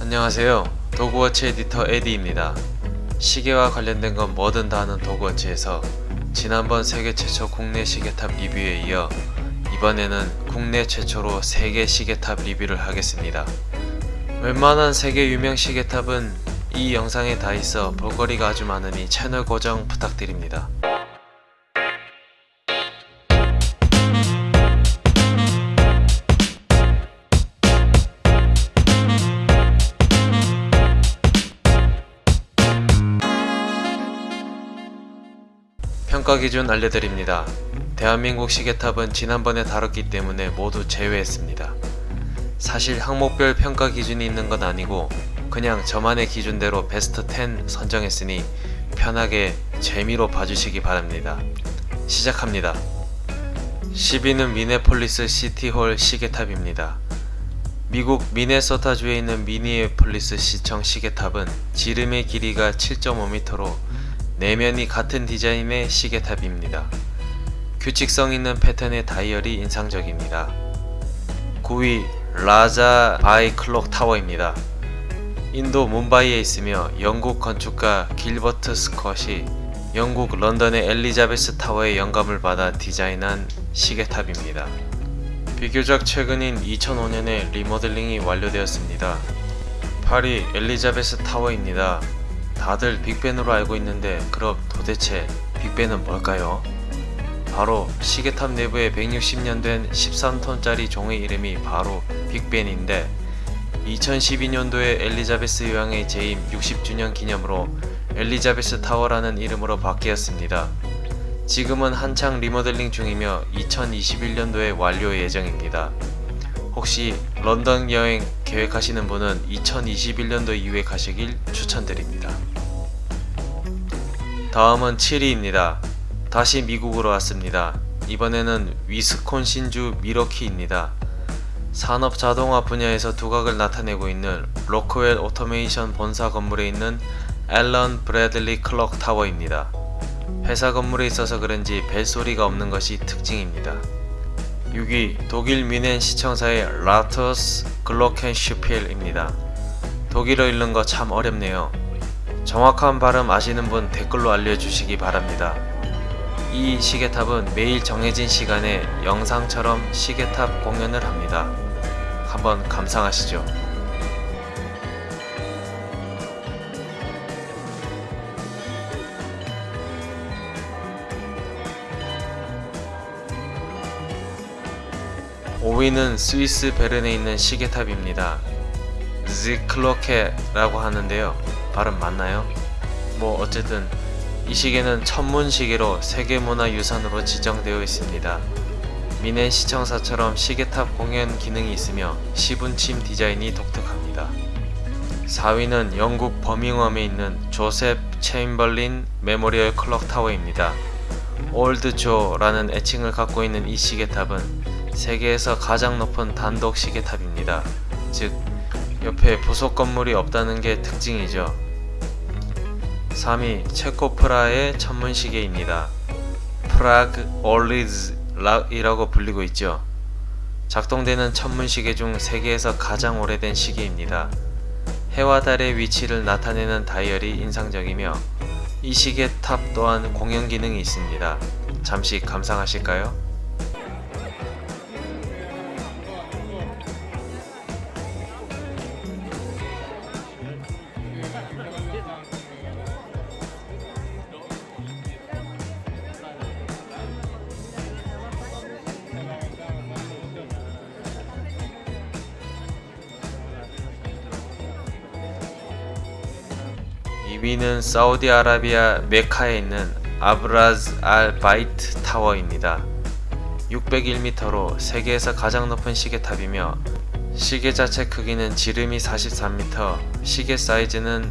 안녕하세요. 도그워치 에디터 에디입니다. 시계와 관련된 건 뭐든 다 하는 도그워치에서 지난번 세계 최초 국내 시계탑 리뷰에 이어 이번에는 국내 최초로 세계 시계탑 리뷰를 하겠습니다. 웬만한 세계 유명 시계탑은 이 영상에 다 있어 볼거리가 아주 많으니 채널 고정 부탁드립니다 평가 기준 알려드립니다. 대한민국 시계탑은 지난번에 다뤘기 때문에 모두 제외했습니다. 사실 항목별 평가 기준이 있는 건 아니고 그냥 저만의 기준대로 베스트 10 선정했으니 편하게 재미로 봐주시기 바랍니다. 시작합니다. 10위는 미니애폴리스 City Hall 시계탑입니다. 미국 미네소타주에 있는 미니애폴리스 시청 시계탑은 지름의 길이가 7.5m로 네 면이 같은 디자인의 시계탑입니다. 규칙성 있는 패턴의 다이얼이 인상적입니다. 9위 라자 바이 Clock Tower입니다. 인도 뭄바이에 있으며 영국 건축가 길버트 스콧이 영국 런던의 엘리자베스 타워의 영감을 받아 디자인한 시계탑입니다. 비교적 최근인 2005년에 리모델링이 완료되었습니다. 파리 엘리자베스 타워입니다. 다들 빅벤으로 알고 있는데 그럼 도대체 빅벤은 뭘까요? 바로 시계탑 내부에 160년 된 13톤짜리 종의 이름이 바로 빅벤인데 2012년도에 엘리자베스 여왕의 재임 60주년 기념으로 엘리자베스 타워라는 이름으로 바뀌었습니다. 지금은 한창 리모델링 중이며 2021년도에 완료 예정입니다. 혹시 런던 여행 계획하시는 분은 2021년도 이후에 가시길 추천드립니다. 다음은 7위입니다. 다시 미국으로 왔습니다. 이번에는 위스콘신주 밀워키입니다. 산업 자동화 분야에서 두각을 나타내고 있는 로크웰 오토메이션 본사 건물에 있는 앨런 브래들리 Clock Tower입니다. 회사 건물에 있어서 그런지 벨소리가 없는 것이 특징입니다. 6위 독일 미넨 시청사의 라터스 글로켄슈필입니다. 독일어 읽는 거 참 어렵네요. 정확한 발음 아시는 분 댓글로 알려주시기 바랍니다. 이 시계탑은 매일 정해진 시간에 영상처럼 시계탑 공연을 합니다. 한번 감상하시죠. (5위는) 스위스 베른에 있는 시계탑입니다. 지클로케라고 하는데요. 발음 맞나요? 뭐 어쨌든 이 시계는 천문시계로 세계문화유산으로 지정되어 있습니다. 뮌헨 시청사처럼 시계탑 공연 기능이 있으며 시분침 디자인이 독특합니다. 4위는 영국 버밍엄에 있는 조셉 체임벌린 Memorial Clock Tower입니다. Old Joe라는 애칭을 갖고 있는 이 시계탑은 세계에서 가장 높은 단독 시계탑입니다. 즉 옆에 부속 건물이 없다는 게 특징이죠. 3위 체코 프라하의 천문시계입니다. 프라그 오를로이라고 불리고 있죠. 작동되는 천문시계 중 세계에서 가장 오래된 시계입니다. 해와 달의 위치를 나타내는 다이얼이 인상적이며 이 시계 탑 또한 공연 기능이 있습니다. 잠시 감상하실까요? 2위는 사우디아라비아 메카에 있는 아브라즈 알 바이트 타워입니다. 601m로 세계에서 가장 높은 시계탑이며 시계 자체 크기는 지름이 43m, 시계 사이즈는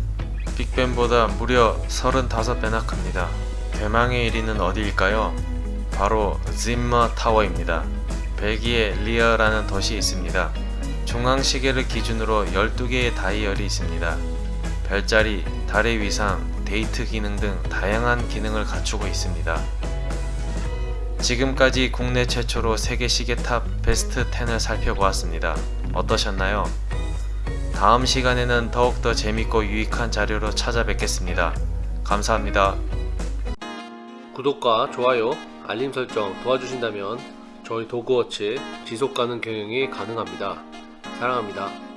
빅벤보다 무려 35배나 큽니다. 대망의 1위는 어디일까요? 바로 짐머 타워입니다. 벨기에 리어라는 도시에 있습니다. 중앙시계를 기준으로 12개의 다이얼이 있습니다. 별자리, 달의 위상, 데이트 기능 등 다양한 기능을 갖추고 있습니다. 지금까지 국내 최초로 세계 시계탑 베스트 10을 살펴보았습니다. 어떠셨나요? 다음 시간에는 더욱더 재밌고 유익한 자료로 찾아뵙겠습니다. 감사합니다. 구독과 좋아요, 알림 설정 도와주신다면 저희 도그워치 지속가능 경영이 가능합니다. 사랑합니다.